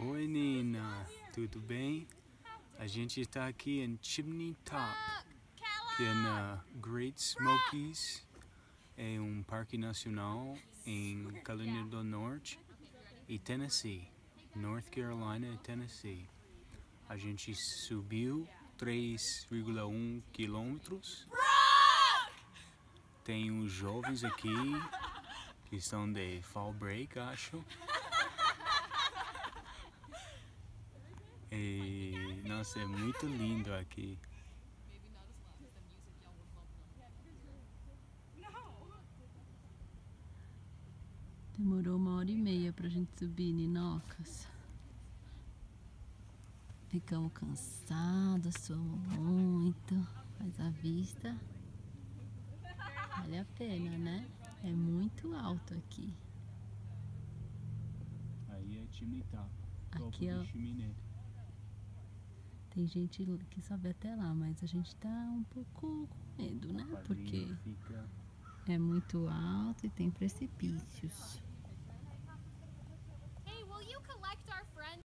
Oi Nina, tudo bem? A gente está aqui em Chimney Top, que é na Great Smokies, é um parque nacional em Carolina do Norte e Tennessee, North Carolina e Tennessee. A gente subiu 3,1 quilômetros. Tem os jovens aqui que estão de fall break, acho. Nossa, é muito lindo aqui. Demorou uma hora e meia pra gente subir, Ninocas. Ficamos cansados, suamos muito, mas a vista vale a pena, né? É muito alto aqui. Aí é Chimney Top, topo Aqui, de ó. Tem gente que sobe até lá, mas a gente tá um pouco com medo, né? Porque é muito alto e tem precipícios.